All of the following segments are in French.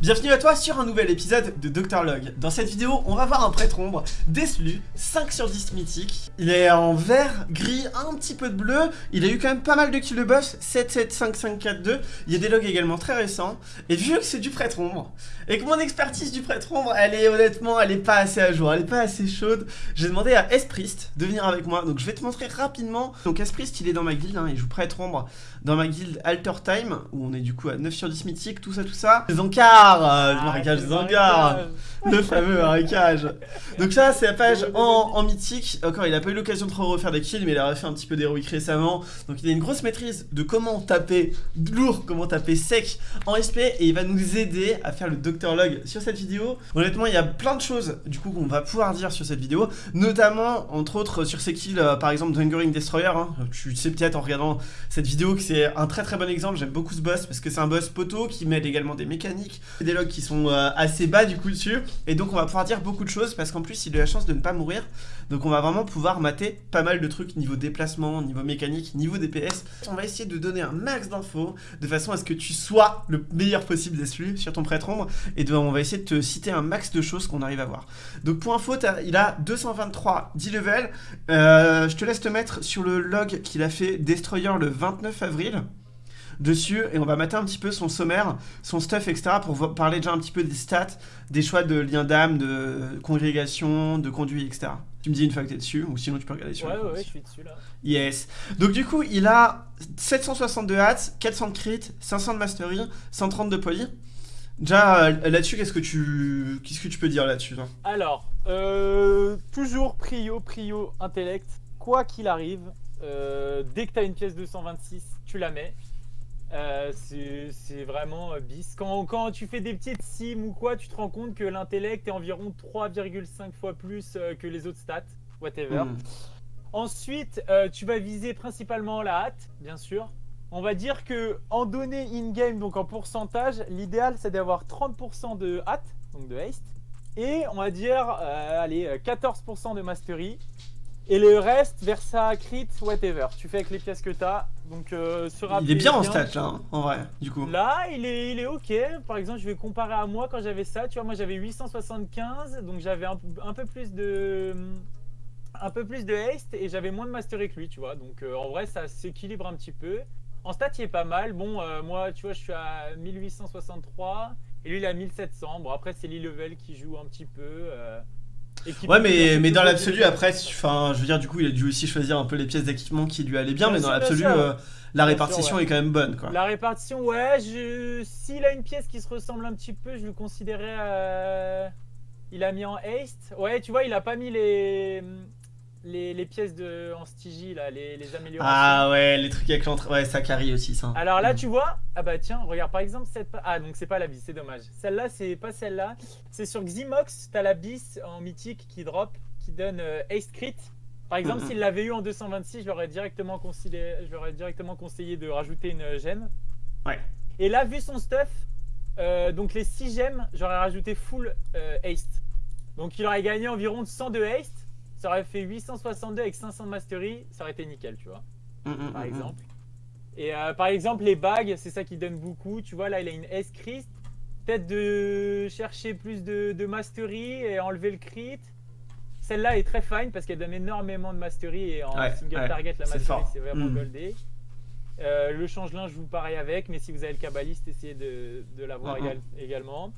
Bienvenue à toi sur un nouvel épisode de Dr Log. Dans cette vidéo, on va voir un prêtre ombre, Deslu, 5 sur 10 mythique. Il est en vert, gris, un petit peu de bleu. Il a eu quand même pas mal de kills de boss, 7, 7, 5, 5, 4, 2. Il y a des logs également très récents. Et vu que c'est du prêtre ombre, et que mon expertise du prêtre ombre, elle est honnêtement, elle est pas assez à jour, elle est pas assez chaude, j'ai demandé à Esprist de venir avec moi. Donc je vais te montrer rapidement. Donc Esprist, il est dans ma guilde, hein, il joue prêtre ombre dans ma guilde Alter Time, où on est du coup à 9 sur 10 mythique, tout ça, tout ça. Zankar euh, le marécage Zangar, le fameux marécage. Donc ça, c'est la page en, mythique. Encore, il a pas eu l'occasion de refaire des kills, mais il a refait un petit peu d'héroïque récemment. Donc il a une grosse maîtrise de comment taper lourd, comment taper sec en SP, et il va nous aider à faire le Docteur Log sur cette vidéo. Honnêtement, il y a plein de choses, du coup, qu'on va pouvoir dire sur cette vidéo, notamment, entre autres, sur ses kills, euh, par exemple, Hungering Destroyer. Hein. Tu sais peut-être en regardant cette vidéo que c'est un très très bon exemple. J'aime beaucoup ce boss parce que c'est un boss poteau qui mêle également des mécaniques, des logs qui sont euh, assez bas du coup dessus. Et donc on va pouvoir dire beaucoup de choses parce qu'en plus il a la chance de ne pas mourir. Donc on va vraiment pouvoir mater pas mal de trucs niveau déplacement, niveau mécanique, niveau DPS. On va essayer de donner un max d'infos de façon à ce que tu sois le meilleur possible dessus sur ton prêtre ombre. Et on va essayer de te citer un max de choses qu'on arrive à voir. Donc pour info, il a 223 10 level. Euh, je te laisse te mettre sur le log qu'il a fait Destroyer le 29 avril dessus et on va mater un petit peu son sommaire, son stuff, etc. pour parler déjà un petit peu des stats, des choix de lien d'âme, de congrégation, de conduit, etc. Tu me dis une fois que t'es dessus, ou sinon tu peux regarder sur Ouais, ouais, ouais, je suis dessus là. Yes. Donc du coup, il a 762 hats, 400 de crit, 500 de mastery, 130 de poly. Déjà, euh, là-dessus, qu'est-ce que tu qu'est-ce que tu peux dire là-dessus Alors, euh, toujours prio, prio, intellect. Quoi qu'il arrive, euh, dès que tu as une pièce 226, tu la mets. Euh, c'est vraiment euh, bis. Quand, quand, tu fais des petites sims ou quoi, tu te rends compte que l'intellect est environ 3,5 fois plus euh, que les autres stats, whatever. Hmm. Ensuite, tu vas viser principalement la hâte, bien sûr. On va dire que en données in-game, donc en pourcentage, l'idéal c'est d'avoir 30% de hâte, donc de haste, et on va dire, allez, 14% de mastery, et le reste, Versa, Crit, whatever. Tu fais avec les pièces que tu as. Donc, euh, il est bien en stats là, hein, en vrai, du coup. Là, il est, il est ok. Par exemple, je vais comparer à moi quand j'avais ça. Tu vois, moi j'avais 875, donc j'avais un, peu plus de un peu plus de haste et j'avais moins de mastery que lui, tu vois. Donc euh, en vrai, ça s'équilibre un petit peu. En stats, il est pas mal. Bon, euh, moi, tu vois, je suis à 1863 et lui, il a 1700. Bon, après, c'est l'e-level qui joue un petit peu. Ouais, mais, mais dans l'absolu, après, enfin, je veux dire, du coup, il a dû aussi choisir un peu les pièces d'équipement qui lui allaient bien, mais dans l'absolu, euh, la répartition est quand même bonne, quoi. La répartition, ouais, je... s'il a une pièce qui se ressemble un petit peu, je le considérais. Euh, il a mis en haste. Ouais, tu vois, il a pas mis les les, pièces de, en Stygie, là, les, les, améliorations. Ah ouais, les trucs avec l'entrée. Ouais, ça carry aussi, ça. Alors là, mm. tu vois, ah bah tiens, regarde par exemple cette. Ah, donc c'est pas la bis, c'est dommage. Celle-là, c'est pas celle-là. C'est sur Ximox, t'as la bis en mythique qui drop, qui donne euh, Ace Crit. Par exemple, s'il l'avait eu en 226, je leur ai directement, conseillé, je directement conseillé de rajouter une gemme. Ouais. Et là, vu son stuff, euh, donc les 6 gemmes, j'aurais rajouté full euh, haste. Donc il aurait gagné environ 100 de haste ça aurait fait 862 avec 500 de mastery, ça aurait été nickel, tu vois. Mm, mm, par mm, exemple. Et euh, par exemple, les bagues, c'est ça qui donne beaucoup. Tu vois, là, il a une S-Christ. Peut-être de chercher plus de, mastery et enlever le crit. Celle-là est très fine parce qu'elle donne énormément de mastery et en single target, la mastery, c'est vraiment goldé. Euh, le changelin, je vous pareil avec, mais si vous avez le kabbaliste, essayez de, l'avoir également.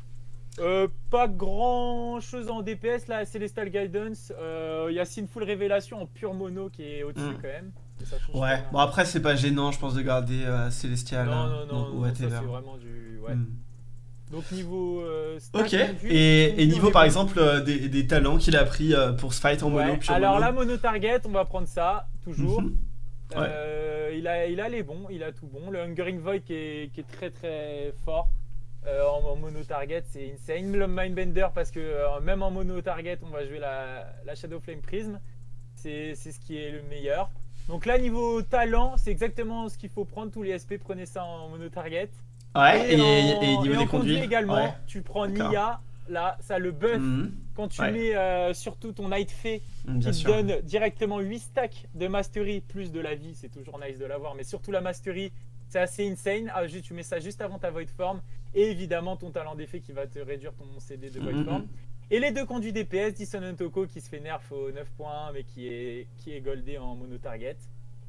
Euh, pas grand chose en DPS là, Celestial Guidance. Euh, il y a Sinful Révélation en pure mono qui est au-dessus hmm. quand même. ouais, bon après c'est pas gênant je pense de garder euh, Celestial. Non, non, non, non c'est vraiment du. Ouais. Donc niveau. ok, et, niveau par exemple des, talents qu'il a pris pour ce fight en mono. Pure Alors là, mono target, on va prendre ça, toujours. Mhm. il, a, il a les bons, il a tout bon. Le Hungering Void qui est, qui est très très fort. Euh, en, mono target, c'est insane. Le Mindbender, parce que euh, même en mono target, on va jouer la, Shadow Flame Prism. C'est ce qui est le meilleur. Donc là, niveau talent, c'est exactement ce qu'il faut prendre. Tous les SP, prenez ça en mono target. Ouais, et, niveau des conduits également, tu prends Nia. Là, ça le buff mhm. quand tu mets euh, surtout ton Night Fey qui te donne directement 8 stacks de Mastery plus de la vie. C'est toujours nice de l'avoir, mais surtout la Mastery C'est assez insane. Ah, tu mets ça juste avant ta Void Form. Et évidemment, ton talent d'effet qui va te réduire ton CD de Void Mhm. Form. Et les deux conduits DPS, Dissonant Toko qui se fait nerf au 9 points, mais qui est, qui est goldé en mono target.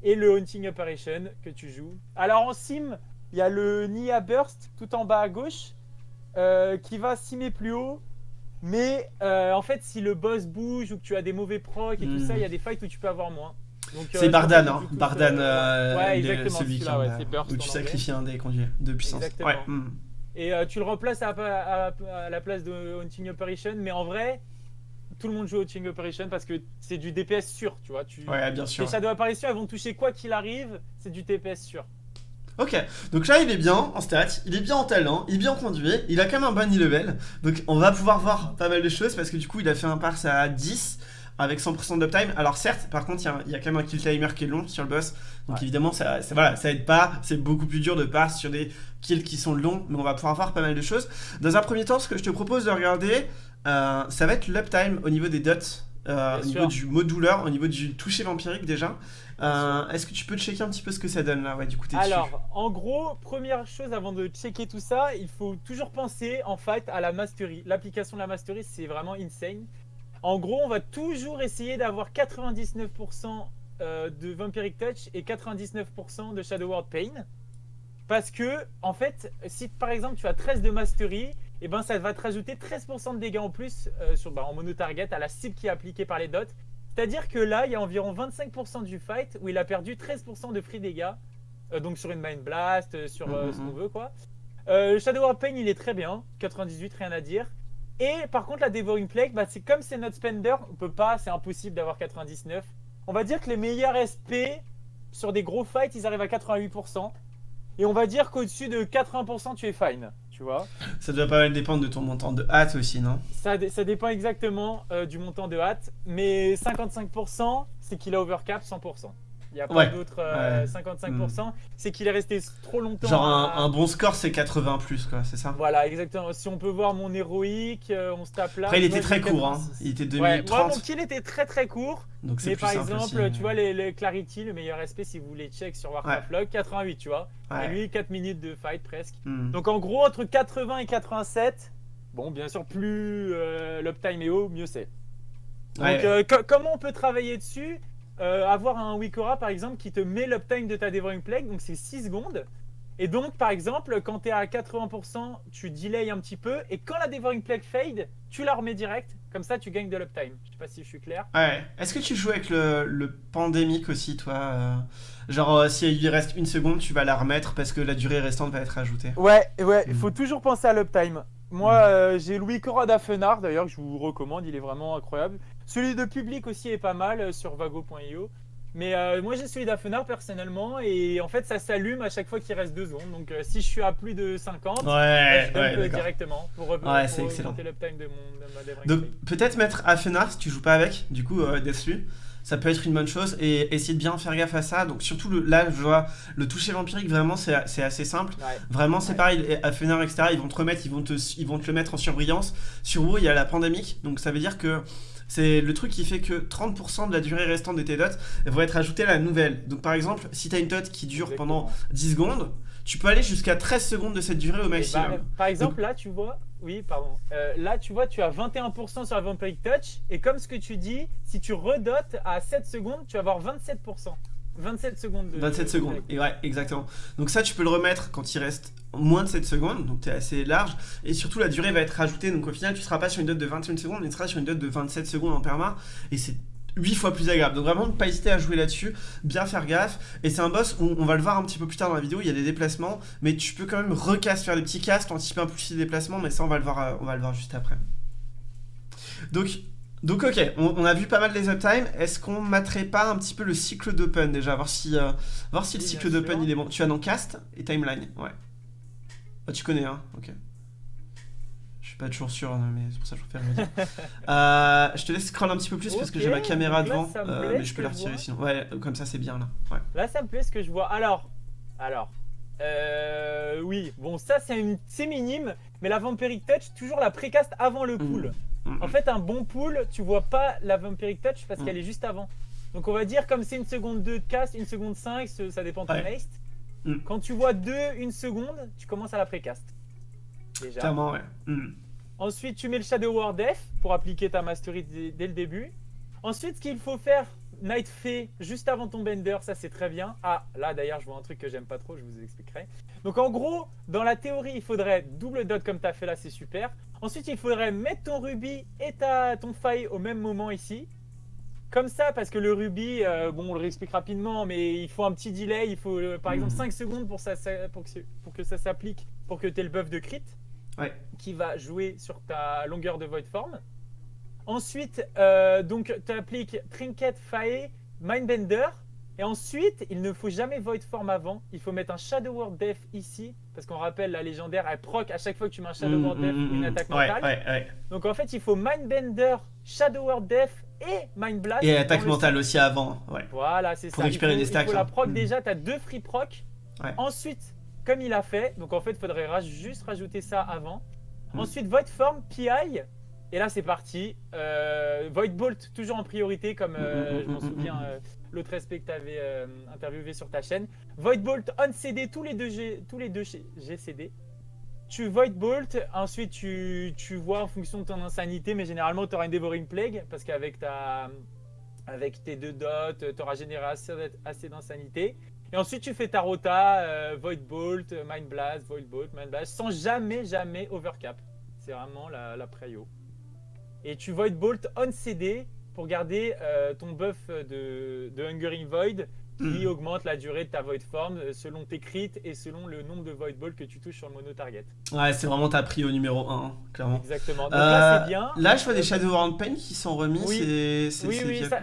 Et le Haunting Operation que tu joues. Alors en sim, il y a le Nia Burst tout en bas à gauche euh, qui va simer plus haut. Mais euh, en fait, si le boss bouge ou que tu as des mauvais procs et tout Mhm. ça, il y a des fights où tu peux avoir moins. Euh, C'est je Bardan, hein. Bardan, euh, euh, celui-là, où tu sacrifies un des conduits de puissance. Ouais, hmm. Et euh, tu le remplaces à, la place de Haunting Operation, mais en vrai, tout le monde joue Haunting Operation parce que c'est du DPS sûr, tu vois. Tu... ouais, bien sûr. Les Shadow Apparition, elles vont toucher quoi qu'il arrive, c'est du DPS sûr. Ok, donc là il est bien en stats, il est bien en talent, il est bien conduit, il a quand même un bon e-level, donc on va pouvoir voir pas mal de choses parce que du coup il a fait un pars à 10 avec 100% d'uptime. Alors certes, par contre il y a- il y, a quand même un kill timer qui est long sur le boss, donc Ouais. évidemment ça, ça, voilà, ça aide pas, c'est beaucoup plus dur de pars sur des kills qui sont longs, mais on va pouvoir voir pas mal de choses. Dans un premier temps, ce que je te propose de regarder, euh, ça va être l'uptime au niveau des dots. euh, au niveau du mot douleur, au niveau du toucher vampirique déjà. Euh, Est-ce que tu peux checker un petit peu ce que ça donne là? Ouais, du coup, dessus. Alors, en gros, première chose avant de checker tout ça, il faut toujours penser en fait à la mastery. L'application de la mastery, c'est vraiment insane. En gros, on va toujours essayer d'avoir 99% euh, de Vampiric Touch et 99% de Shadow World Pain. Parce que, en fait, si par exemple tu as 13 de mastery, et ben ça va te rajouter 13% de dégâts en plus euh, sur, bah, en mono target à la cible qui est appliquée par les dots. C'est-à-dire que là, il y a environ 25% du fight où il a perdu 13% de free dégâts. Euh, donc sur une Mind Blast, sur euh, Mhm, ce qu'on veut quoi. Shadow War Pain, il est très bien. 98, rien à dire. Et par contre, la Devouring Plague, bah, c'est comme c'est notre spender, on peut pas, c'est impossible d'avoir 99. On va dire que les meilleurs SP sur des gros fights, ils arrivent à 88%. Et on va dire qu'au-dessus de 80%, tu es fine. Tu vois Ça doit pas mal dépendre de ton montant de hâte aussi, non? Ça, dé- ça dépend exactement euh, du montant de hâte, mais 55% c'est qu'il a overcap 100%. Il n'y a pas Ouais, d'autres euh, ouais. 55%, c'est qu'il est resté trop longtemps. Genre un, à- un bon score c'est 80 plus quoi, c'est ça? Voilà, exactement. Si on peut voir mon héroïque, euh, on se tape là. Après il était très court, hein. 86. il était Ouais, moi 2030, mon kill était très très court, donc c'est mais par exemple, aussi. tu vois les, les Clarity, le meilleur SP si vous voulez check sur Warcraft Log, 88, tu vois. Et lui 4 minutes de fight presque. Hmm. Donc en gros, entre 80 et 87, bon, bien sûr, plus euh, l'uptime est haut, mieux c'est. Donc Ouais. euh, co- comment on peut travailler dessus? Euh, Avoir un Wikora par exemple qui te met l'uptime de ta Devouring Plague, donc c'est 6 secondes. Et donc par exemple, quand tu es à 80%, tu delay un petit peu. Et quand la Devouring Plague fade, tu la remets direct. Comme ça, tu gagnes de l'uptime. Je sais pas si je suis clair. Ouais. Est-ce que tu joues avec le, le pandémique aussi toi euh, Genre euh, si il lui reste une seconde, tu vas la remettre parce que la durée restante va être ajoutée? Ouais, ouais, il Mm. faut toujours penser à l'uptime. Moi, Mm. euh, j'ai Louis Cora d'Afenard, d'ailleurs, que je vous recommande, il est vraiment incroyable. Celui de public aussi est pas mal euh, sur vago.io. Mais euh, moi, j'ai celui d'Afenard personnellement, et en fait, ça s'allume à chaque fois qu'il reste deux secondes. Donc, euh, si je suis à plus de 50, bah, Ouais, je ouais, directement pour, Ouais, pour c'est excellent. augmenter l'uptime de, mon, de Donc peut-être mettre Afenar si tu joues pas avec, du coup euh, Deathlu, ça peut être une bonne chose et essayer de bien faire gaffe à ça. Donc surtout le, là je vois le toucher vampirique vraiment c'est assez simple. Vraiment c'est pareil, Afenar etc ils vont te remettre, ils vont te, ils vont te le mettre en surbrillance. Sur WoW il y a la pandémique donc ça veut dire que c'est le truc qui fait que 30% de la durée restante de tes dots vont être ajoutées à la nouvelle. Donc par exemple si tu as une dot qui dure pendant Exactement. 10 secondes, tu peux aller jusqu'à 13 secondes de cette durée au Et bah, maximum. par exemple, là, tu vois, oui, pardon. Euh, là, tu vois, tu as 21% sur la Vampiric Touch. Et comme ce que tu dis, si tu redotes à 7 secondes, tu vas avoir 27%. 27 secondes de. 27 de secondes, et ouais, exactement. Donc ça, tu peux le remettre quand il reste moins de 7 secondes, donc tu es assez large, et surtout la durée va être rajoutée, donc au final, tu seras pas sur une dot de 21 secondes, mais tu seras sur une dot de 27 secondes en perma, et c'est 8 fois plus agréable. Donc vraiment, ne pas hésiter à jouer là-dessus, bien faire gaffe, et c'est un boss, où on va le voir un petit peu plus tard dans la vidéo, il y a des déplacements, mais tu peux quand même recast, faire des petits castes, anticiper un peu plus les déplacements, mais ça, on va le voir, euh, on va le voir juste après. Donc, donc ok, on, on a vu pas mal les uptime. Est-ce qu'on materait pas un petit peu le cycle d'open déjà, voir si, euh, voir si le cycle d'open il est bon. Tu as dans cast et timeline, ouais. Ah, tu connais, hein Ok. Je suis pas toujours sûr, mais c'est pour ça que je préfère le dire. Euh, je te laisse scroll un petit peu plus parce que j'ai ma caméra là, devant, euh, mais je peux la retirer sinon. Ouais, comme ça c'est bien là. Ouais. Là, ça me plaît ce que je vois. Alors, alors, euh, oui, bon, ça c'est une, minime, mais la Vampiric Touch, toujours la précast avant le pool. Mm. En fait, un bon pool, tu vois pas la Vampiric Touch parce Mm. qu'elle est juste avant. Donc, on va dire, comme c'est une seconde 2 de cast, une seconde 5, ce- ça dépend de ton haste. Mm. Quand tu vois 2, une seconde, tu commences à la précast. Déjà. Clairement, ouais. Hmm. Ensuite, tu mets le Shadow Word Def pour appliquer ta mastery dès, le début. Ensuite, ce qu'il faut faire, Night Fey, juste avant ton Bender, ça c'est très bien. Ah, là d'ailleurs, je vois un truc que j'aime pas trop, je vous expliquerai. Donc en gros, dans la théorie, il faudrait double dot comme tu as fait là, c'est super. Ensuite, il faudrait mettre ton Ruby et ta, ton Faille au même moment ici. Comme ça, parce que le Ruby, euh, bon, on le réexplique rapidement, mais il faut un petit delay. Il faut, euh, par exemple, Mhm. 5 secondes pour, ça, pour, que, pour que ça s'applique, pour que tu aies le buff de crit Ouais. qui va jouer sur ta longueur de void form. Ensuite, euh, donc tu appliques Trinket, Fae, Mindbender. Et ensuite, il ne faut jamais void form avant. Il faut mettre un Shadow Word Def ici. Parce qu'on rappelle, la légendaire, elle proc à chaque fois que tu mets un Shadow Word Def hmm, ou une hmm. attaque Ouais, mentale. ouais, ouais. Donc en fait, il faut Mindbender, Shadow Word Def et Mind Blast. Et attaque le mentale aussi avant, ouais. voilà, c'est ça. Pour récupérer des stacks, faut la hein. proc Mm. déjà, tu as deux free proc. Ouais. Ensuite, comme il a fait, donc en fait, il faudrait juste rajouter ça avant. Mm. Ensuite, Void Form, PI. Et là, c'est parti. Euh, Void Bolt, toujours en priorité, comme euh, Mm, mm, je m'en mm, souviens, euh, l'autre aspect que tu avais interviewé sur ta chaîne. Void Bolt, on CD, tous les deux, G- tous les deux chez- GCD. Tu Void Bolt, ensuite tu, tu vois en fonction de ton insanité, mais généralement tu auras une Devouring Plague, parce qu'avec ta avec tes deux dots, tu auras généré assez, assez d'insanité. Et ensuite tu fais ta rota, Void Bolt, Mind Blast, Void Bolt, Mind Blast, sans jamais, jamais overcap. C'est vraiment la, la prio. Et tu Void Bolt on CD pour garder euh, ton buff de, de Hungering Void qui Hmm. augmente la durée de ta Void Form euh, selon tes crits et selon le nombre de Void Bolt que tu touches sur le mono target. Ouais, c'est vraiment ta prio numéro 1, clairement. Exactement. Donc Euh, là c'est bien. Là, je vois des Shadow World Pain qui sont remis, Oui. c'est. Oui, oui, ça-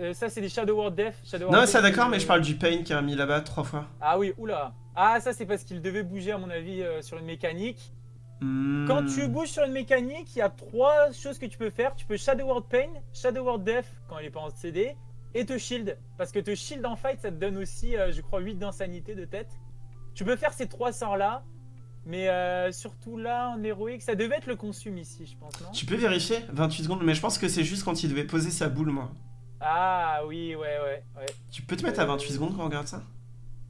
Euh, ça c'est des Shadow Word Def. Shadow Non, ça d'accord, euh, mais je parle du Pain qui a mis là-bas trois fois. Ah oui, oula. Ah ça c'est parce qu'il devait bouger à mon avis euh, sur une mécanique. Hmm. Quand tu bouges sur une mécanique, il y a trois choses que tu peux faire. Tu peux Shadow Word Pain, Shadow Word Def quand il est pas en CD, et te shield. Parce que te shield en fight, ça te donne aussi, euh, je crois, 8 d'insanité de tête. Tu peux faire ces trois sorts là, mais euh, surtout là en héroïque, ça devait être le consume ici, je pense, non? Tu peux vérifier 28 secondes, mais je pense que c'est juste quand il devait poser sa boule, moi. Ah oui, ouais, ouais, ouais. Tu peux te mettre à 28 secondes quand on regarde ça?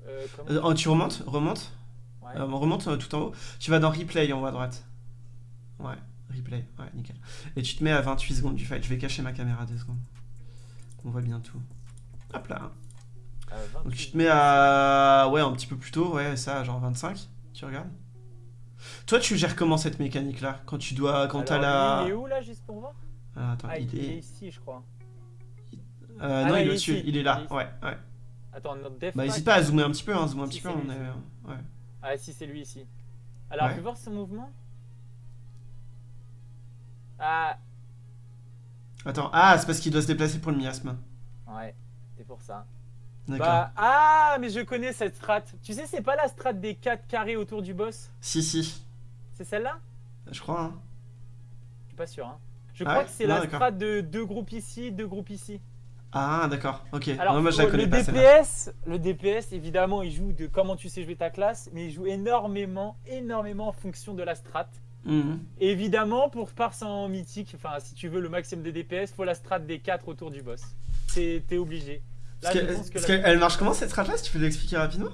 Euh, comment? Euh, oh, Tu remontes, remonte, Ouais. euh, remonte euh, tout en haut. Tu vas dans Replay en haut à droite. Ouais, Replay, ouais, nickel. Et tu te mets à 28 secondes du fight. Je vais cacher ma caméra deux secondes. On voit bien tout. Hop là. Euh, Donc 28. tu te mets à... Ouais, un petit peu plus tôt, ouais, ça, genre 25. Tu regardes Toi, tu gères comment cette mécanique-là Quand tu dois... Quand t'as la... Il est où là, juste pour voir? Ah, attends, Ah, il, est est... ici, je crois. Euh, Ah, non, il il est au-dessus, ici. il est là, Il est ici. ouais, ouais. Attends, notre def. Bah, n'hésite pas à zoomer un petit peu, hein, zoomer un petit peu, on est... Ouais. Ah, si, c'est lui ici. Alors, Ouais. fais voir son mouvement. Ah, Attends, ah, c'est parce qu'il doit se déplacer pour le miasme. ouais, c'est pour ça. D'accord. Bah, ah, mais je connais cette strat. Tu sais, c'est pas la strat des 4 carrés autour du boss? Si, si, C'est celle-là? Je crois, hein. Je suis pas sûr. Hein. Je Ah crois ouais? que c'est la strat de deux groupes ici, deux groupes ici. Ah, d'accord, ok. Alors, non, moi, je la le connais pas, celle-là. DPS, le DPS, évidemment, il joue de comment tu sais jouer ta classe, mais il joue énormément, énormément en fonction de la strat. Mhm. Évidemment, pour passer en mythique, enfin, si tu veux le maximum de DPS, faut la strat des 4 autour du boss. T'es obligé. Là, Parce je que- pense que parce la, qu'elle marche comment cette strat-là, si tu peux l'expliquer rapidement?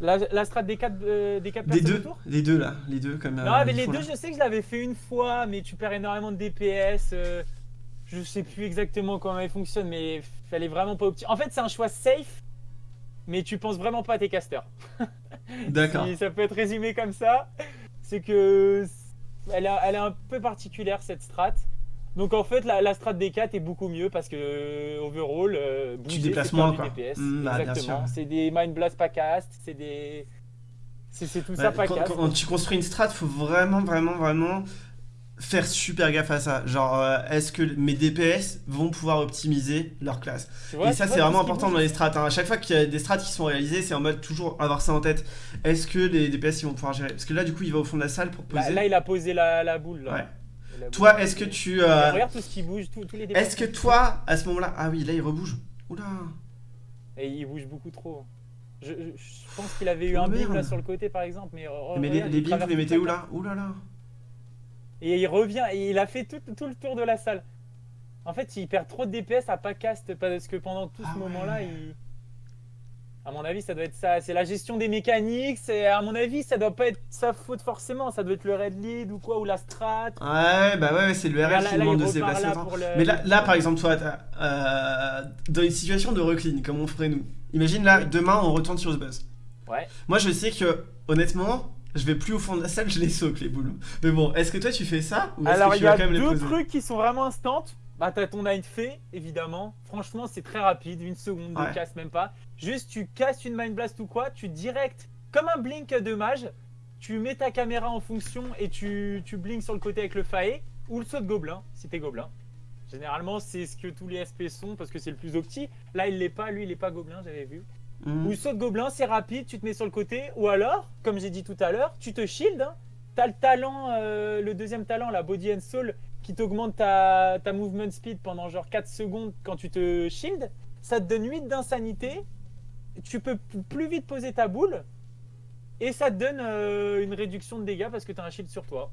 La, la strat des 4 des quatre Des personnes deux, autour? les deux là, les deux comme. Non, euh, mais les deux, là. je sais que je l'avais fait une fois, mais tu perds énormément de DPS. euh, je sais plus exactement comment elle fonctionne, mais fallait vraiment pas optimiser. En fait, c'est un choix safe, mais tu penses vraiment pas à tes casters. D'accord. Si ça peut être résumé comme ça, c'est que elle est, elle est un peu particulière cette strat. Donc en fait, la, la strat des 4 est beaucoup mieux parce que euh, overall, euh, bouger, déplaces c'est moins, quoi. DPS. Mm, bah, Exactement. C'est des mind blast pas cast, c'est des, c'est tout ça pas quand, cast. quand tu construis une strat, faut vraiment, vraiment, vraiment faire super gaffe à ça. Genre, euh, est-ce que mes DPS vont pouvoir optimiser leur classe vois, Et ça, c'est vraiment important dans les strats. hein. À chaque fois qu'il y a des strats qui sont réalisées, c'est en mode toujours avoir ça en tête. Est-ce que les DPS ils vont pouvoir gérer? Parce que là, du coup, il va au fond de la salle pour Là, poser. là, il a posé la, la boule. Là. Ouais. Toi, est-ce que tu. Euh, Regarde tout ce qui bouge, tout- tous les Est-ce que toi, à ce moment-là. Ah oui, là, il rebouge. Oula. Et il bouge beaucoup trop. Je, je- je pense qu'il avait eu Oh, un bim là sur le côté par exemple. Mais, les, les vous les mettez où là? Ouh là là. Et il revient et il a fait tout, tout le tour de la salle. En fait, il perd trop de DPS à pas cast parce que pendant tout Ah ce ouais. moment-là, il. À mon avis, ça doit être ça. C'est la gestion des mécaniques. C'est à mon avis, ça doit pas être sa faute forcément. Ça doit être le red lead ou quoi ou la strat. Ouais, bah ouais, c'est le RL qui demande de se déplacer le- Mais là, là, par exemple, toi, euh, dans une situation de recline, comme on ferait nous, imagine là, demain, on retourne sur ce buzz. Ouais. Moi, je sais que, honnêtement, je vais plus au fond de la salle, je les saute, les boules. Mais bon, est-ce que toi, tu fais ça Ou Alors il tu y a quand même les deux trucs qui sont vraiment instants. Bah t'as ton night fait évidemment. Franchement c'est très rapide, une seconde de Ouais. casse même pas. Juste tu casses une mind blast ou quoi, tu direct comme un blink de mage, tu mets ta caméra en fonction et tu, tu blinks sur le côté avec le fae ou le saut de gobelin si t'es gobelin. Généralement c'est ce que tous les SP sont parce que c'est le plus opti. Là il l'est pas, lui il est pas gobelin j'avais vu. Mhm. Ou saut de gobelin, c'est rapide, tu te mets sur le côté. Ou alors, comme j'ai dit tout à l'heure, tu te shield. Hein. T'as le talent, euh, le deuxième talent, la body and soul, qui t'augmente ta, movement speed pendant genre 4 secondes quand tu te shield. Ça te donne 8 d'insanité. Tu peux plus vite poser ta boule. Et ça te donne euh, une réduction de dégâts parce que tu as un shield sur toi.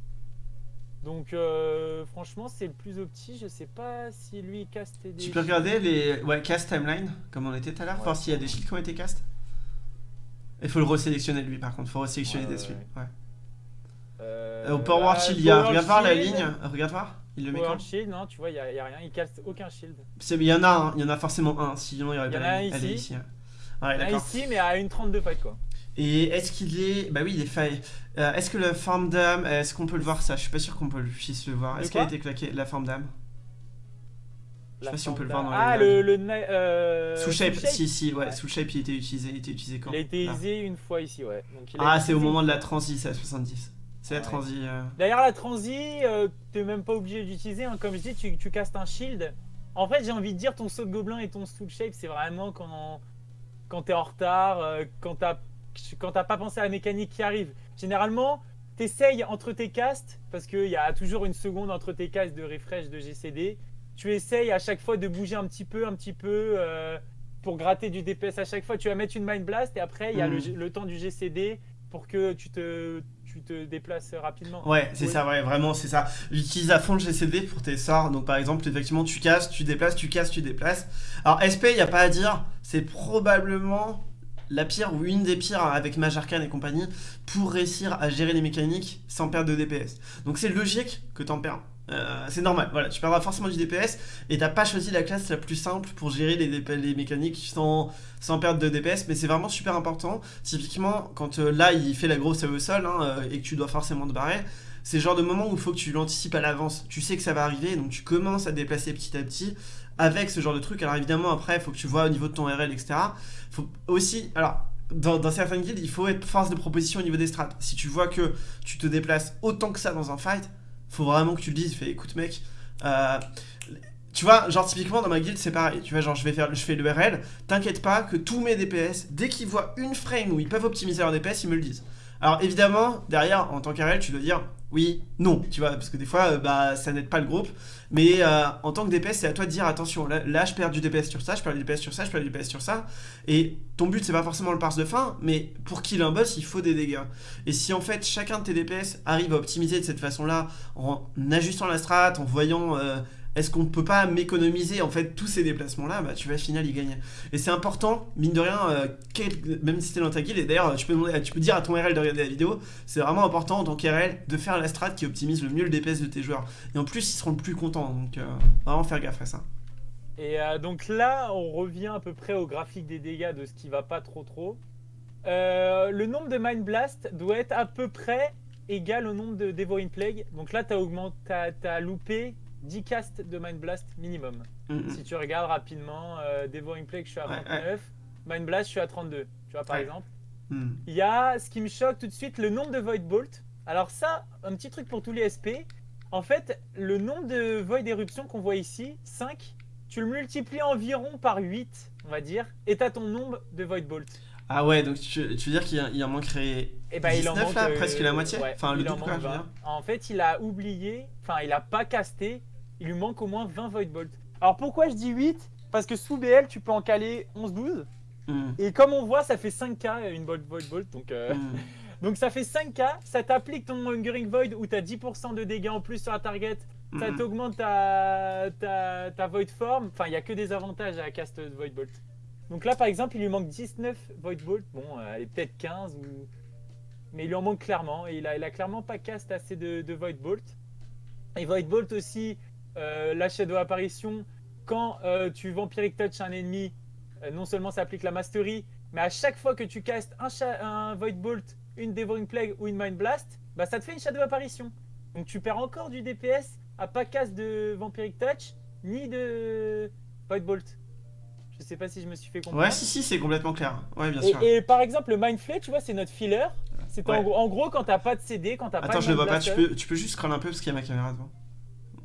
Donc euh, franchement, c'est le plus opti. Je sais pas si lui il caste des. Tu peux regarder les ouais, cast timeline, comme on était tout à l'heure, voir s'il y a des shields qui ont été cast. Il faut le resélectionner lui par contre, faut resélectionner des shields. Ouais. Euh, Euh, au Power bah, Shield, il y a, regarde voir la ligne, regarde voir, il le met quand Shield, non, tu vois, il n'y a, y a rien, il casse aucun shield. Il y en a un, il y en a forcément un, sinon il y aurait pas la ligne. Elle est ici. ouais. Il y en a d'accord. ici, mais à une 32 fight quoi. Et est-ce qu'il est. Bah oui, il est faille. Euh, est-ce que la forme d'âme. Est-ce qu'on peut le voir ça? Je suis pas sûr qu'on peut le- puisse le voir. Est-ce qu'elle a été claquée La forme d'âme? Je sais pas si on peut le voir dans Ah, le. le euh, Sous shape, si, si, ouais, Ouais. sous shape il était utilisé, il était utilisé quand? Il a été utilisé une fois ici, ouais. Donc, il a Ah, c'est au moment de la transi, c'est à 70. C'est la Ouais. transi. euh, D'ailleurs, la transi, t'es même pas obligé d'utiliser. hein. Comme je dis, tu, tu castes un shield. En fait, j'ai envie de dire, ton saut de gobelin et ton soul shape, c'est vraiment quand, quand t'es en retard, quand t'as quand t'as pas pensé à la mécanique qui arrive. Généralement, t'essayes entre tes castes, parce qu'il y a toujours une seconde entre tes castes de refresh de GCD. Tu essayes à chaque fois de bouger un petit peu, un petit peu, euh, pour gratter du DPS à chaque fois. Tu vas mettre une Mind Blast et après, il y a le, Mhm. le temps du GCD pour que tu te, tu te déplaces rapidement. Ouais, c'est Oui. ça, ouais, vraiment, c'est ça. Utilise à fond le GCD pour tes sorts. Donc, par exemple, effectivement, tu casses, tu déplaces, tu casses, tu déplaces. Alors, SP, il n'y a pas à dire, c'est probablement la pire ou une des pires avec Mage Arcane et compagnie pour réussir à gérer les mécaniques sans perdre de DPS. Donc, c'est logique que t'en perds. Euh, c'est normal, voilà, tu perdras forcément du DPS et t'as pas choisi la classe la plus simple pour gérer les, mécaniques sans, sans perdre de DPS, mais c'est vraiment super important. Typiquement, quand euh, là il fait la grosse au sol hein, euh, et que tu dois forcément te barrer, c'est le genre de moment où il faut que tu l'anticipes à l'avance. Tu sais que ça va arriver, donc tu commences à déplacer petit à petit avec ce genre de truc. Alors évidemment, après, il faut que tu vois au niveau de ton RL, etc. faut aussi. Alors. Dans, certaines guildes, il faut être force de proposition au niveau des strats. Si tu vois que tu te déplaces autant que ça dans un fight, faut vraiment que tu le dises. Fais, écoute mec, euh, tu vois, genre typiquement dans ma guilde c'est pareil. Tu vois, genre je vais faire, je fais le RL. T'inquiète pas que tous mes DPS, dès qu'ils voient une frame où ils peuvent optimiser leur DPS, ils me le disent. Alors évidemment, derrière, en tant qu'RL, tu dois dire oui, non, tu vois, parce que des fois, euh, bah, ça n'aide pas le groupe. Mais euh, en tant que DPS, c'est à toi de dire attention, là, je perds du DPS sur ça, je perds du DPS sur ça, je perds du DPS sur ça. Et ton but, c'est pas forcément le parse de fin, mais pour kill un boss, il faut des dégâts. Et si en fait chacun de tes DPS arrive à optimiser de cette façon-là, en ajustant la strat, en voyant euh, est-ce qu'on peut pas m'économiser en fait tous ces déplacements-là, bah tu vas final y gagner. Et c'est important, mine de rien, euh, même si t'es dans ta guilde, et d'ailleurs tu peux, demander- tu peux dire à ton RL de regarder la vidéo, c'est vraiment important en tant qu'RL de faire la strat qui optimise le mieux le DPS de tes joueurs. Et en plus, ils seront le plus contents, donc euh, vraiment faire gaffe à ça. Et euh, donc là, on revient à peu près au graphique des dégâts de ce qui va pas trop trop. Le nombre de Mind Blast doit être à peu près égal au nombre de Devouring Plague. Donc là, tu as, loupé 10 casts de Mind Blast minimum. Mm. Si tu regardes rapidement, euh, Devouring Plague, je suis à Ouais, 29. Mind Blast, je suis à 32. Tu vois, par exemple. Mm. Il y a ce qui me choque tout de suite, le nombre de Void Bolt. Alors ça, un petit truc pour tous les SP. En fait, le nombre de Void Éruption qu'on voit ici, 5, tu le multiplies environ par 8, on va dire, et t'as ton nombre de Void Bolt. Ah ouais, donc tu, tu veux dire qu'il y a- il en manquerait Et ben il en 19 manque là, euh, presque la moitié ouais, Enfin, le en quoi, manque je veux 20. dire. En fait, il a oublié, enfin, il a pas casté, il lui manque au moins 20 Void Bolt. Alors pourquoi je dis 8 Parce que sous BL, tu peux en caler 11-12. Mm, Et comme on voit, ça fait 5k une Void Void Bolt. Donc, euh, mm. Donc ça fait 5k, ça t'applique ton Hungering Void où t'as 10% de dégâts en plus sur la target, ça Mm. t'augmente ta, ta, ta Void Form, enfin il n'y a que des avantages à cast Void Bolt. Donc là, par exemple, il lui manque 19 Void Bolt. Bon, euh, elle est peut-être 15, ou... mais il lui en manque clairement. Et il a, il a clairement pas cast assez de, de Void Bolt. Et Void Bolt aussi, euh, la Shadow Apparition, quand euh, tu Vampiric Touch un ennemi, euh, non seulement ça applique la Mastery, mais à chaque fois que tu castes un, un Void Bolt, une Devouring Plague ou une Mind Blast, bah ça te fait une Shadow Apparition. Donc tu perds encore du DPS à pas cast de Vampiric Touch, ni de Void Bolt. Je sais pas si je me suis fait comprendre. Ouais, si, si, c'est complètement clair. Ouais, bien Et, sûr. et par exemple, le Mindflay, tu vois, c'est notre filler. C'est Ouais. en, gros- en gros quand t'as pas de CD, quand t'as pas Attends, de je le vois Mind pas. Tu peux, tu peux juste scroll un peu parce qu'il y a ma caméra devant.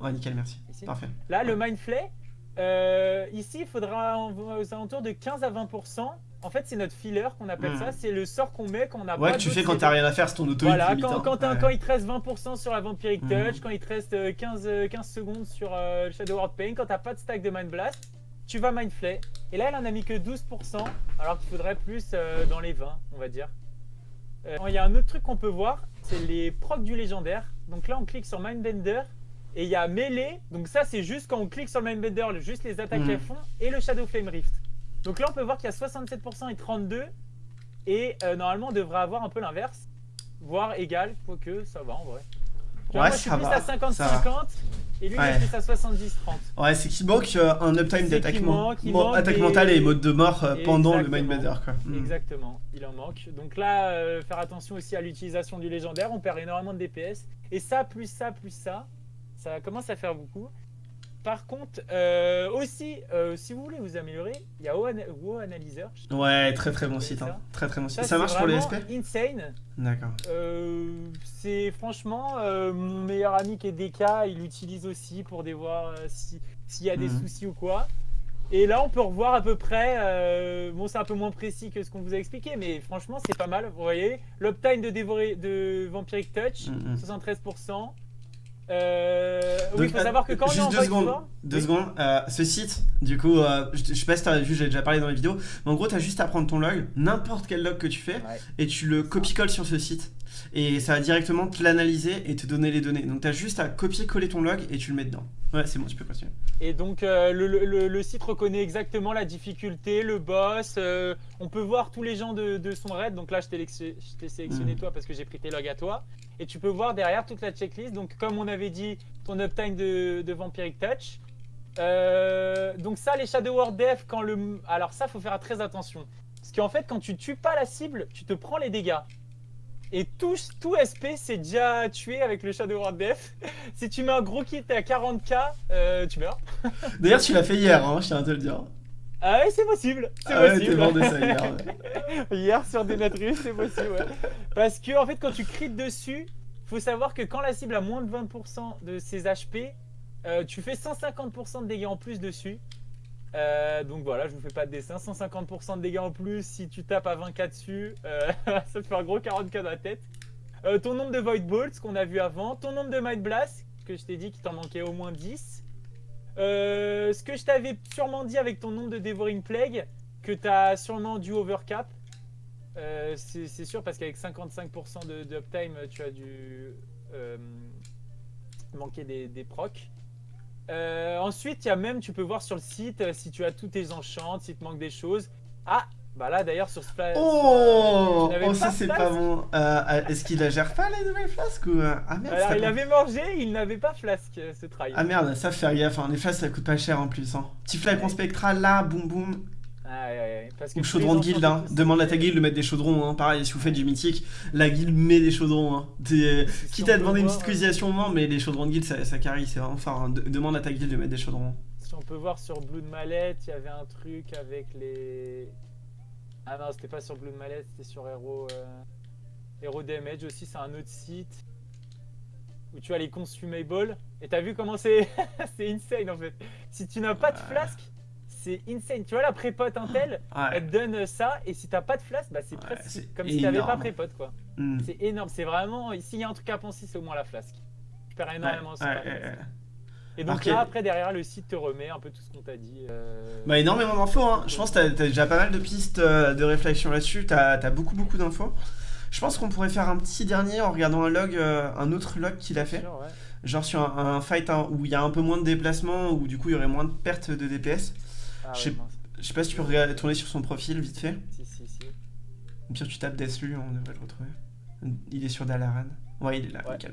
Ouais, nickel, merci. Ici. Parfait. Là, le Mindflay, euh, ici, il faudra aux alentours de 15 à 20%. En fait, c'est notre filler qu'on appelle Hmm. ça. C'est le sort qu'on met quand on a Ouais, pas tu fais quand t'as rien à faire, c'est ton auto Voilà, limite, quand, hein. il te reste 20% sur la Vampiric Mhm. Touch, quand il te reste euh, 15, euh, 15 secondes sur euh, le Shadow Word Pain, quand t'as pas de stack de Mind Blast, tu vas Mindflay. Et là, elle en a mis que 12%, alors qu'il faudrait plus euh, dans les 20, on va dire. Euh, Il y a un autre truc qu'on peut voir, c'est les procs du légendaire. Donc là, on clique sur Mindbender. Et il y a mêlée, donc ça c'est juste quand on clique sur le Mindbender, le- juste les attaques Mhm. qu'elles font, et le Shadow Flame Rift. Donc là on peut voir qu'il y a 67% et 32, et euh, normalement on devrait avoir un peu l'inverse, voire égal, quoique ça va en vrai. Ouais, moi je suis ça plus va, à ça 50-50, et lui il est plus à 70-30. Ouais, c'est qu'il manque euh, un uptime d'attaque manque attaque mentale et mode de mort euh, pendant le. Mindbender, quoi. Mm. Exactement, il en manque. Donc là, faire attention aussi à l'utilisation du légendaire, on perd énormément de DPS. Et ça, plus ça, plus ça, ça commence à faire beaucoup. Par contre, euh, aussi, euh, si vous voulez vous améliorer, il y a WoW Analyzer. Ouais, très très bon site. Hein. ça. Très très bon site. Ça, marche pour les SP insane. D'accord. Euh, c'est franchement mon meilleur ami qui est DK, il l'utilise aussi pour des voir si- s'il y a des Mhm. soucis ou quoi. Et là, on peut revoir à peu près. bon, c'est un peu moins précis que ce qu'on vous a expliqué, mais franchement, c'est pas mal. Vous voyez, l'uptime de de Vampiric Touch, Mhm. 73%. Euh, oui, il faut savoir que quand on est juste en deux secondes, fort- deux Oui. secondes. Euh, ce site, du coup, euh, je, je sais pas si t'as vu, j'ai déjà parlé dans les vidéos, mais en gros, t'as juste à prendre ton log, n'importe quel log que tu fais, Ouais. et tu le copie-colles sur ce site. Et ça va directement te l'analyser et te donner les données. Donc t'as juste à copier-coller ton log et tu le mets dedans. Ouais, c'est bon, tu peux continuer. Et donc euh, le, le- le- le site reconnaît exactement la difficulté, le boss. euh, on peut voir tous les gens de, de son raid. Donc là, je t'ai sélectionné Mhm. toi parce que j'ai pris tes logs à toi. Et tu peux voir derrière toute la checklist. Donc comme on avait dit, ton uptime de, de Vampiric Touch. Euh, donc ça, les Shadow Word Def, quand le... Alors ça, faut faire très attention. Parce qu'en fait, quand tu tues pas la cible, tu te prends les dégâts. Et tout, tout SP, c'est déjà tué avec le Shadow Word Def. si tu mets un gros kit à 40k, euh, tu meurs. D'ailleurs, tu l'as fait hier, hein, je tiens à te le dire. Ah ouais, c'est possible. C'est Ah possible. ça hier. ouais. Hier sur des Natrus, c'est possible. ouais. Parce que en fait, quand tu crites dessus, faut savoir que quand la cible a moins de 20% de ses HP, euh, tu fais 150% de dégâts en plus dessus. Euh, donc voilà, je vous fais pas de dessin. 150% de dégâts en plus si tu tapes à 20k dessus, euh, ça te fait un gros 40k dans la tête. Euh, ton nombre de Void Bolts qu'on a vu avant, ton nombre de Might Blast, que je t'ai dit qu'il t'en manquait au moins 10. Euh, ce que je t'avais sûrement dit avec ton nombre de Devouring Plague, que tu as sûrement du overcap. C'est sûr parce qu'avec 55% de, uptime, tu as dû manquer des, des procs. Euh, ensuite, il y a même, tu peux voir sur le site euh, si tu as tous tes enchants, si te manque des choses. Ah, bah là d'ailleurs sur ce pla- Oh, n'avais oh ça c'est pas bon. Euh, Est-ce qu'il la gère pas la nouvelle flasque ou euh, Ah merde, Alors il avait mangé, il n'avait pas flasque euh, ce try. Ah merde, ça faire gaffe, les flasques ça coûte pas cher en plus. Hein. Petit flacon Ouais. spectral là, boum boum. Ah, ouais, ouais, parce que Ou tous chaudron de guilde, hein. demande à ta guilde de mettre des chaudrons. Hein. Pareil, si vous faites du mythique, la guilde met des chaudrons. Hein. T'es- Si Quitte à demander une petite cotisation, non, mais les chaudrons de guilde ça, ça carry, c'est vraiment fort. hein. De- demande à ta guilde de mettre des chaudrons. Si on peut voir sur Blood Mallet, il y avait un truc avec les. Ah non, c'était pas sur Blood Mallet, c'était sur Hero, euh... Hero Damage aussi, c'est un autre site. Où tu as les consumables. Et t'as vu comment c'est C'est insane en fait. Si tu n'as pas de flasque, c'est insane. Tu vois la prépote Intel, Ouais. elle te donne ça, et si t'as pas de flasque, bah c'est Ouais, presque comme si t'avais pas prépote quoi. Hmm. C'est énorme, c'est vraiment. S'il y a un truc à penser, c'est au moins la flasque. Tu perds énormément Ouais, sur flasque. Et donc là, après, derrière, le site te remet un peu tout ce qu'on t'a dit. euh, Bah énormément d'infos, hein. je pense que t'as as déjà pas mal de pistes euh, de réflexion là-dessus, t'as as beaucoup beaucoup d'infos. Je pense qu'on pourrait faire un petit dernier en regardant un log, euh, un autre log qu'il a fait, sûr, ouais. genre sur un, un fight hein, où il y a un peu moins de déplacement, où du coup il y aurait moins de pertes de DPS. Ah Je sais- ouais, pas si tu peux regarder- tourner sur son profil vite fait. Si, si, si. Au pire, tu tapes Deathlu, on devrait le retrouver. Il est sur Dalaran. Ouais, il est là, Ouais, nickel.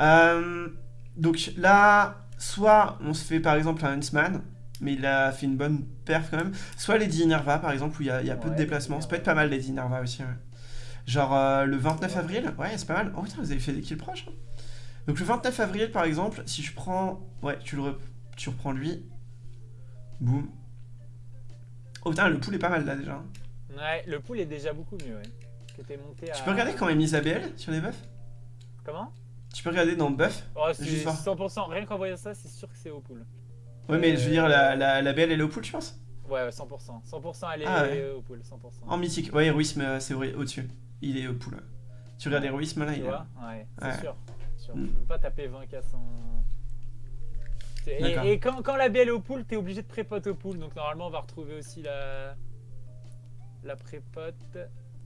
Euh, donc là, soit on se fait par exemple un Huntsman, mais il a fait une bonne perf quand même. Soit Lady Nerva par exemple, où il y a, il y a peu de déplacements. Ça peut être pas mal Lady Nerva aussi. ouais. Genre euh, le 29 avril, ouais, c'est pas mal. Oh putain, vous avez fait des kills proches. hein. Donc le 29 avril par exemple, si je prends. Ouais, tu, le re- tu reprends lui. Boum. Oh putain, le pool est pas mal là déjà. Ouais, le pool est déjà beaucoup mieux, ouais. À... Tu peux regarder quand même Isabelle sur les buffs? Comment? Tu peux regarder dans buff Oh, c'est Juste voir. 100%, rien qu'en voyant ça, c'est sûr que c'est au pool. Ouais, mais je veux dire, la, la, la BL elle est au pool, je pense Ouais, ouais, 100%. 100% elle est Ah ouais. au pool, 100%. En mythique. Ouais, héroïsme, euh, c'est vrai, au-dessus. Il est au pool. Tu regardes héroïsme là, Tu il est. vois? Ouais, c'est Ouais. sûr. sûr. Mm. Tu peux pas taper 20 k sans... Et, et quand, quand la BL est au pool, t'es obligé de prépote au pool. Donc normalement, on va retrouver aussi la... La prépote.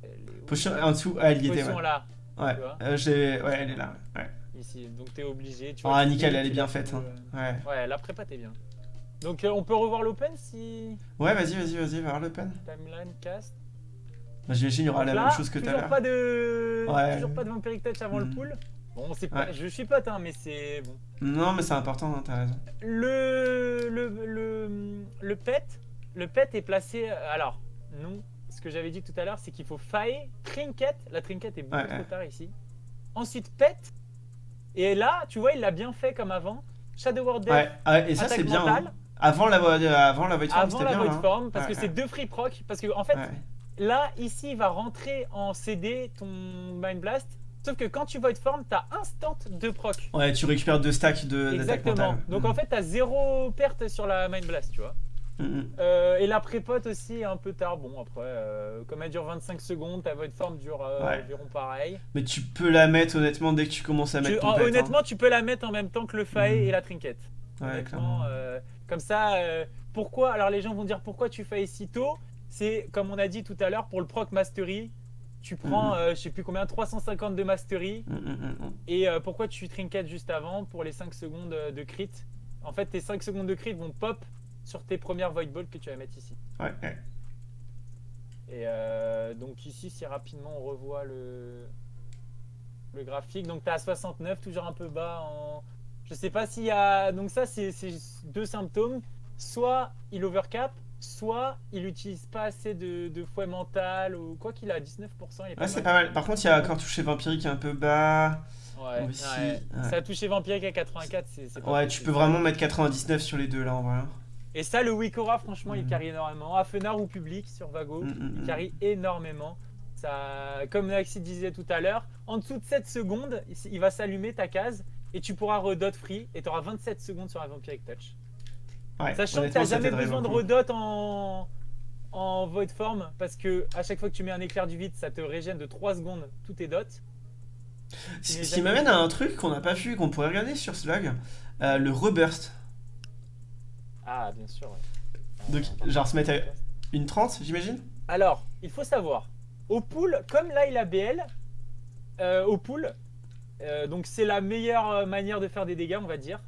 Elle est où Potion en dessous, ah, elle y était, ouais. là, Ouais, euh, ouais, elle est là. Ouais. ici. Donc t'es obligé. Tu Ah, vois, tu nickel, elle est bien faite. hein. euh, Ouais. Ouais, la prépote est bien. Donc euh, on peut revoir l'open si... Ouais, vas-y, vas-y, vas-y, va voir le pen. Timeline, cast. J'imagine il y aura la même chose que tout à toujours l'heure. pas de Ouais. toujours pas de Vampiric Touch avant le Mhm. pool. Bon, c'est pas Ouais. je suis pote hein, mais c'est bon. Non, mais c'est important, hein, t'as raison. Le le le le pet, le pet est placé alors non, ce que j'avais dit tout à l'heure, c'est qu'il faut failler trinket, la trinket est beaucoup Ouais, trop ouais. tard ici. Ensuite pet et là, tu vois, il l'a bien fait comme avant. Shadow Word Death, Ouais, et ça c'est bien. hein. Avant la, avant la Void Form, avant la bien. Void hein. Form parce que c'est deux free proc parce que en fait. Là, ici, il va rentrer en CD ton Mind Blast. Sauf que quand tu Void Form, t'as instant de proc. Ouais, tu récupères deux stacks de Exactement. Donc Mm. en fait, t'as zéro perte sur la Mind Blast, tu vois. Mm, mm. Euh, et la prépote aussi est un peu tard. Bon, après, euh, comme elle dure 25 secondes, ta Void Form dure euh, Ouais. environ pareil. Mais tu peux la mettre honnêtement dès que tu commences à Tu- mettre ton en- pet, hein. honnêtement, tu peux la mettre en même temps que le Mhm. et la Trinket. Ouais, clairement. euh, comme ça, pourquoi Alors les gens vont dire pourquoi tu Fae si tôt? C'est comme on a dit tout à l'heure pour le proc mastery. Tu prends, Mhm. euh, je sais plus combien, 350 de mastery. Mm, mm, mm, mm. Et euh, pourquoi tu trinket juste avant pour les 5 secondes euh, de crit? En fait, tes 5 secondes de crit vont pop sur tes premières Void Balls que tu vas mettre ici. Ouais, ouais. Et euh, donc ici, si rapidement on revoit le, le graphique, donc tu à 69, toujours un peu bas en... Je sais pas s'il y a... Donc ça, c'est deux symptômes. Soit il overcap, soit il utilise pas assez de, de fouet mental, ou quoi qu'il a, 19%, il est pas Ouais, c'est mal. pas mal. Par contre, il y a encore touché vampirique un peu bas. Ouais, Aussi, ouais. ouais. Ça a touché Vampiric à 84, c'est pas Ouais, tu peux vraiment mettre 99 sur les deux là en vrai. Et ça, le Wikora, franchement, il Mhm. carry énormément. À Fenard ou public sur Vago, il carry énormément. Ça, comme Naxi disait tout à l'heure, en dessous de 7 secondes, il va s'allumer ta case et tu pourras redot free et tu auras 27 secondes sur un Vampiric Touch. Ouais, Sachant que tu n'as jamais besoin de redot en, en Void Form parce que à chaque fois que tu mets un éclair du vide, ça te régène de 3 secondes tous tes dots. Ce qui jamais- m'amène à un truc qu'on n'a pas vu, qu'on pourrait regarder sur Slug, euh, le reburst. Ah, bien sûr. ouais. Donc, Euh, genre se mettre à une 30, j'imagine? Alors, il faut savoir, au pool, comme là il a BL, euh, au pool, euh, donc c'est la meilleure manière de faire des dégâts, on va dire.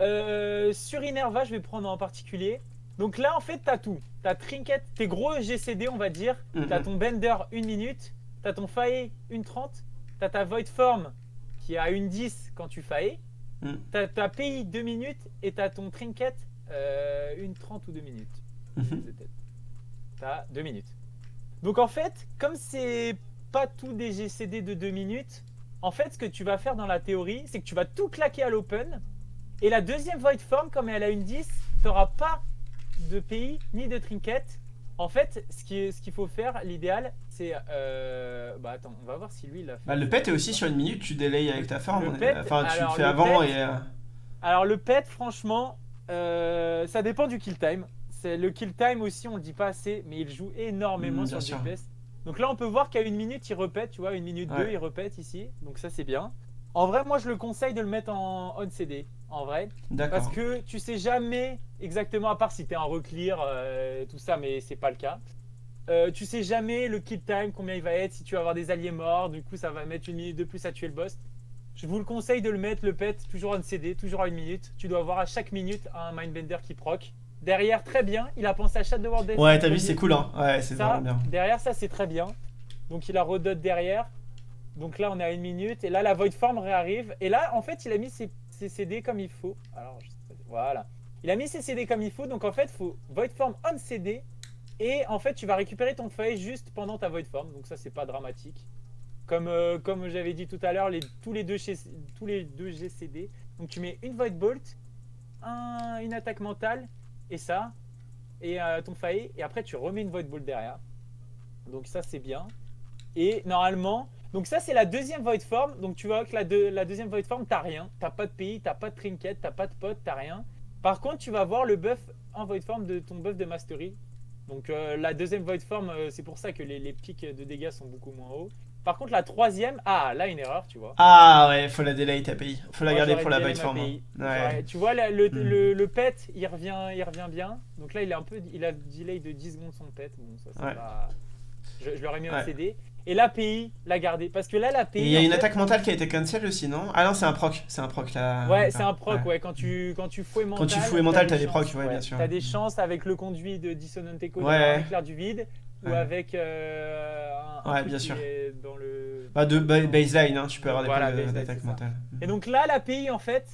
Euh, sur Inerva, je vais prendre en particulier. Donc là, en fait, t'as tout. T'as Trinket, tes gros GCD, on va dire. Mhm. T'as ton Bender, 1 minute. T'as ton Fae, 1.30. T'as ta Void Form, qui est à 1.10 quand tu Fae. Mhm. T'as ta PI, 2 minutes. Et t'as ton Trinket, euh, 1.30 ou 2 minutes de tête. T'as 2 minutes. Donc en fait, comme c'est pas tout des GCD de 2 minutes, en fait, ce que tu vas faire dans la théorie, c'est que tu vas tout claquer à l'open. Et la deuxième Void Form, comme elle a une 10, t'auras pas de pays ni de trinket. En fait, ce qui est- ce qu'il faut faire, l'idéal, c'est. euh, Bah attends, on va voir si lui il a fait. Bah, le pet est aussi sur une minute, tu délayes avec ta forme. Pet, enfin, tu le fais le avant pet- et. euh, Alors le pet, franchement, euh, ça dépend du kill time. C'est le kill time aussi, on le dit pas assez, mais il joue énormément Mm, sur. DPS. Donc là, on peut voir qu'à une minute, il repète, tu vois, une minute Ouais. deux, il repète ici. Donc ça, c'est bien. En vrai, moi, je le conseille de le mettre en on CD, en vrai, parce que tu sais jamais exactement, à part si t'es en reclear, euh, tout ça, mais c'est pas le cas. Euh, tu sais jamais le kill time, combien il va être, si tu vas avoir des alliés morts, du coup, ça va mettre une minute de plus à tuer le boss. Je vous le conseille de le mettre, le pet, toujours en CD, toujours à une minute. Tu dois avoir à chaque minute un Mindbender qui proc. Derrière, très bien. Il a pensé à Shadow World Death. Ouais, t'as vu, c'est cool, hein. Ouais, c'est vraiment bien. derrière ça, c'est très bien. Donc il a redot derrière. Donc là, on est à une minute. Et là, la Void Form réarrive. Et là, en fait, il a mis ses, CD comme il faut. Alors, voilà. Il a mis ses CD comme il faut. Donc en fait, il faut Void Form on CD. Et en fait, tu vas récupérer ton feuille juste pendant ta Void Form. Donc ça, c'est pas dramatique. Comme, euh, comme j'avais dit tout à l'heure, les, tous, les deux chez- tous les deux GCD. Donc tu mets une Void Bolt, un- une attaque mentale, et ça, et euh, ton failli, et après tu remets une Void Bolt derrière. Donc ça c'est bien. Et normalement, donc ça c'est la deuxième Void Form. Donc tu vois que la, deux- la deuxième Void Form, t'as rien. T'as pas de pays, t'as pas de trinket, t'as pas de pote, t'as rien. Par contre, tu vas voir le buff en Void Form de ton buff de Mastery. Donc euh, la deuxième Void Form, euh, c'est pour ça que les, les pics de dégâts sont beaucoup moins hauts. Par contre, la troisième, ah là une erreur, tu vois. Ah ouais, faut la delay ta pays. Faut la Moi, garder pour la ma form. hein. Ouais. Ouais, tu vois, le, Hmm. le, le pet, il revient, il revient bien. Donc là, il a un peu, il a delay de 10 secondes son pet. Bon, ça, c'est Ouais. pas... Je, ai mis un Ouais. CD. Et l'API, l'a gardé. Parce que là, l'API. il y a une fait- attaque mentale qui a été cancel aussi, non? Ah non, c'est un proc. C'est un proc là. Ouais, c'est un proc, ouais. Quand tu, quand tu fouais mental. tu fouais mental, t'as des chances, procs, ouais, bien sûr. T'as des chances avec le conduit de Dissonant Echo Ouais. d'avoir un éclair du vide. Ou avec euh, un, Ouais, bien sûr. dans le. Bah, de ba- baseline, hein, tu peux avoir des Voilà, baseline, d'attaque mentale. Et donc là, l'API, en fait,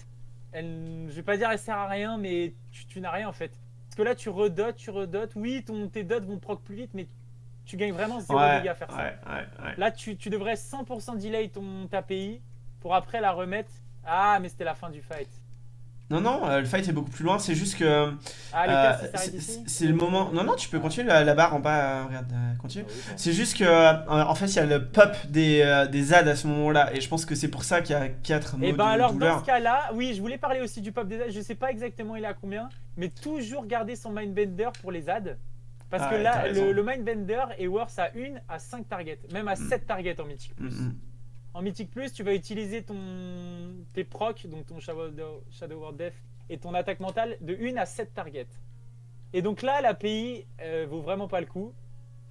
elle, je vais pas dire elle sert à rien, mais tu, tu n'as rien en fait. Parce que là, tu redotes, tu redotes. Oui, ton, tes dots vont proc plus vite, mais tu gagnes vraiment 0 Ouais, dégâts à faire ça. ouais, ouais, ouais. Là, tu, tu devrais 100% delay ton, ta API pour après la remettre. Ah, mais c'était la fin du fight. Non, non, euh, le fight est beaucoup plus loin, c'est juste que. Ah, euh, c'est- le moment. Non, non, tu peux continuer la, la barre en bas, euh, regarde, euh, continue. Ah oui, bon. C'est juste que, euh, en fait, il y a le pop des, euh, des ZAD à ce moment-là, et je pense que c'est pour ça qu'il y a 4 mots Et de ben alors dans ce cas-là, oui, je voulais parler aussi du pop des ZAD. Je sais pas exactement il est à combien, mais toujours garder son Mindbender pour les ZAD. Parce Ah que là, le, le Mindbender est worth à 1 à 5 targets, même à Mm. 7 targets en Mythic Mm, Plus. mm. En Mythic Plus, tu vas utiliser ton, tes procs, donc ton Shadow, Shadow World Death et ton attaque mentale de 1 à 7 targets. Et donc là, l'API euh, vaut vraiment pas le coup.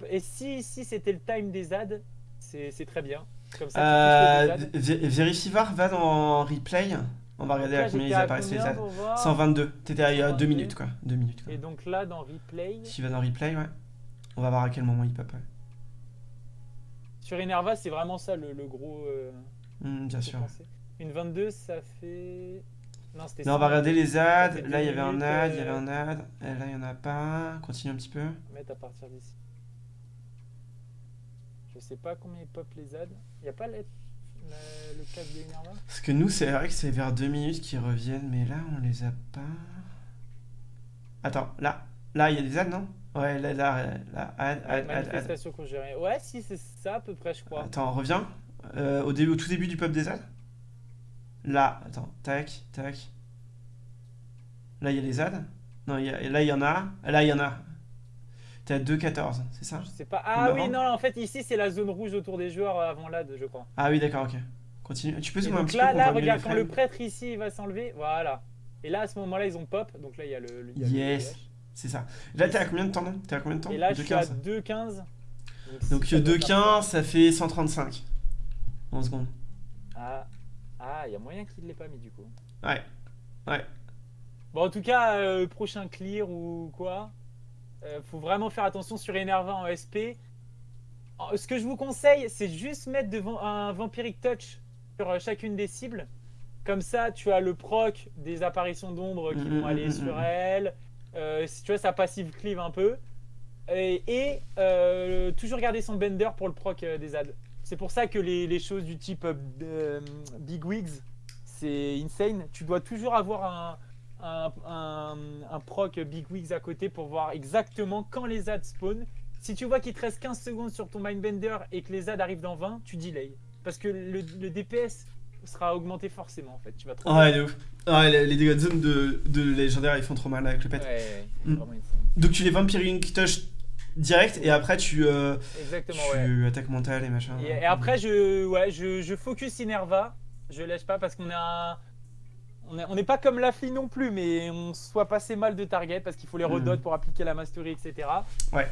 Et si, si c'était le time des ZAD, c'est c'est très bien. Comme ça, Euh, va dans replay. On va regarder à combien ils apparaissent les voir 122. T'étais à 2 122. minutes quoi. 2 minutes quoi. Et donc là, dans replay, Si tu vas dans replay, ouais. On va voir à quel moment il pop. ouais. sur Enerva, c'est vraiment ça le, le gros. euh, Mm, bien sûr. Une 22, ça fait. Non, c'était Non, on va 100. regarder les Ça fait Là, il y avait un AD, il y euh, avait un AD. Et là, il y en a pas. Continue un petit peu. mettre à partir d'ici. Je sais pas combien ils pop les ZAD. Y a pas le, le, de Parce que nous, c'est vrai que c'est vers 2 minutes qu'ils reviennent, mais là, on les a pas. Attends, là. Là, il y a des ZAD, non? Ouais, là, là, là. Conjurée. Ouais, si, c'est ça à peu près, je crois. Attends, reviens. Euh, au, début, au tout début du pop des ZAD. Là, attends, tac, tac. Là, il y a les ZAD. Non, il y a- là, il y en a. Là, il y en a. T'es à 2,14, c'est ça? Je sais pas. Ah Ou oui, non, en fait, ici, c'est la zone rouge autour des joueurs euh, avant l'AD, je crois. Ah oui, d'accord, ok. Continue. Tu peux zoomer un petit là, peu là, regarde, quand le prêtre ici il va s'enlever, voilà. Et là, à ce moment-là, ils ont pop. Donc là, il y a le. Yes. C'est ça. Là, t'es à combien de temps, non? T'es à combien de temps? Et là, je suis à 2,15. 2,15. Donc si ça doit faire 2,15, ça fait 135. En secondes. Ah, ah, il y a moyen qu'il ne l'ait pas mis du coup. Ouais. Ouais. Bon, en tout cas, euh, prochain clear ou quoi, euh, faut vraiment faire attention sur Enerva en SP. Euh, Ce que je vous conseille, c'est juste mettre devant un Vampiric Touch sur euh, chacune des cibles. Comme ça, tu as le proc des apparitions d'ombre qui Mhm, vont aller mhm, sur elle. Euh, tu vois, sa passive cleave un peu. Et, et, euh, toujours garder son bender pour le proc des ads. C'est pour ça que les, les choses du type Big Wigs, c'est insane. Tu dois toujours avoir un, un, un- un proc Big Wigs à côté pour voir exactement quand les ads spawn. Si tu vois qu'il te reste 15 secondes sur ton Mindbender et que les ads arrivent dans 20, tu delay. Parce que le, le DPS sera augmenté forcément en fait. Tu vas trop Ouais, de ouf. Ouais, les, dégâts de zone de, de légendaire, ils font trop mal avec le pet. Ouais, Mm. Donc tu les Vampiric Touch direct et après tu, euh, Exactement, tu ouais. attaques mental et machin. Et, et après, je, ouais, je, je focus Inerva. Je lâche pas parce qu'on a. On est- on n'est pas comme Lafli non plus, mais on soit passé mal de target parce qu'il faut les Mhm. redot pour appliquer la mastery, etc. Ouais.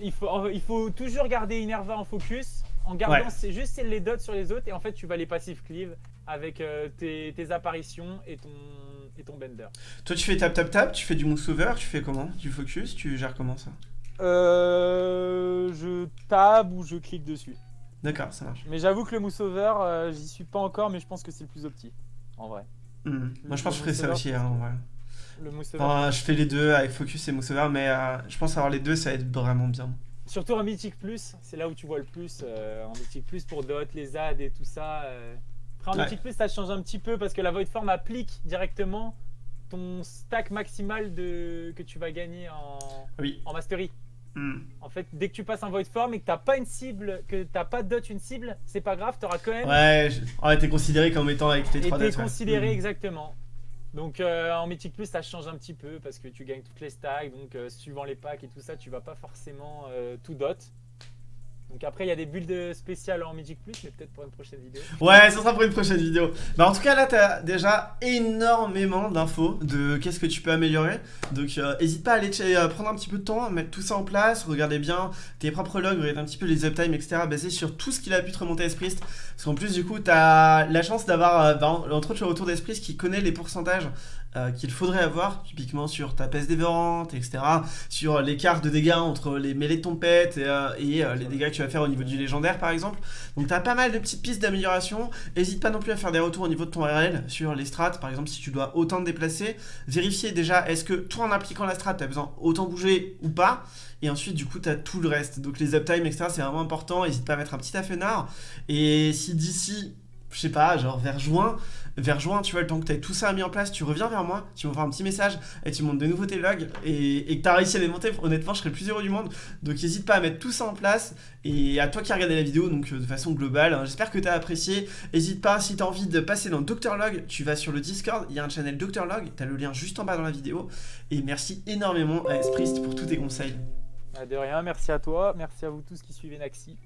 Il faut, il faut toujours garder Inerva en focus en gardant Ouais. c'est juste les dots sur les autres et en fait tu vas les passive cleave avec euh, tes, tes apparitions et ton, et ton bender. Toi, tu fais tap tap tap, tu fais du mousse over, tu fais comment? Du focus, tu gères comment ça? Euh, je tab ou je clique dessus. D'accord, ça marche. Mais j'avoue que le mousse over, euh, j'y suis pas encore, mais je pense que c'est le plus opti, en vrai. Moi, je pense que je ferais ça aussi. Hein, ouais. Le mousse over. Enfin, je fais les deux avec focus et mousse over, mais euh, je pense avoir les deux, ça va être vraiment bien. Surtout en Mythic Plus, c'est là où tu vois le plus. euh, en Mythic Plus pour dot, les ZAD et tout ça. euh. Après en Ouais. Mythic Plus, ça change un petit peu parce que la Void Form applique directement ton stack maximal de... que tu vas gagner en, Oui. en Mastery. Hmm. En fait, dès que tu passes en Void Form et que t'as pas une cible, que t'as pas de dot une cible, c'est pas grave, t'auras quand même Ouais, je... t'es considéré comme étant avec tes 3 été dates. ouais. considéré Hmm. exactement. Donc euh, en Mythic Plus, ça change un petit peu parce que tu gagnes toutes les stacks, donc euh, suivant les packs et tout ça, tu vas pas forcément euh, tout dot. Donc après, il y a des builds spéciales en Mythic Plus, mais peut-être pour une prochaine vidéo. Ouais, ça sera pour une prochaine vidéo. Bah en tout cas là t'as déjà énormément d'infos de qu'est-ce que tu peux améliorer. Donc euh, hésite pas à aller euh, prendre un petit peu de temps, mettre tout ça en place, regarder bien tes propres logs, regarder un petit peu les uptime, etc. basés sur tout ce qu'il a pu te remonter à Esprist. Parce qu'en plus du coup t'as la chance d'avoir, euh, bah, entre autres as autour d'Esprist qui connaît les pourcentages euh, qu'il faudrait avoir, typiquement sur ta peste dévorante, etc. Sur l'écart de dégâts entre les mêlées de ton pet et, euh, et, euh, les dégâts que tu vas faire au niveau du légendaire par exemple. Donc t'as pas mal de petites pistes d'amélioration. N'hésite pas non plus à faire des retours au niveau de ton RL sur les strats, par exemple si tu dois autant te déplacer. Vérifier déjà est-ce que toi en appliquant la strat, tu as besoin autant bouger ou pas? Et ensuite du coup tu as tout le reste. Donc les uptime, etc. c'est vraiment important. N'hésite pas à mettre un petit affenard. Et si d'ici, je sais pas, genre vers juin, vers juin, tu vois, le temps que tu as tout ça mis en place, tu reviens vers moi, tu m'envoies un petit message et tu montes de nouveau tes logs et, que tu as réussi à les monter, honnêtement, je serais le plus heureux du monde. Donc n'hésite pas à mettre tout ça en place et à toi qui as regardé la vidéo, donc euh, de façon globale, hein, j'espère que tu as apprécié. N'hésite pas, si tu as envie de passer dans Dr Log, tu vas sur le Discord, il y a un channel Dr Log, tu as le lien juste en bas dans la vidéo. Et merci énormément à Esprist pour tous tes conseils. Ah, De rien, merci à toi, merci à vous tous qui suivez Naxi.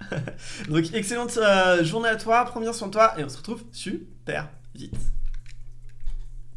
Donc excellente euh, journée à toi, prends bien soin de toi et on se retrouve super vite.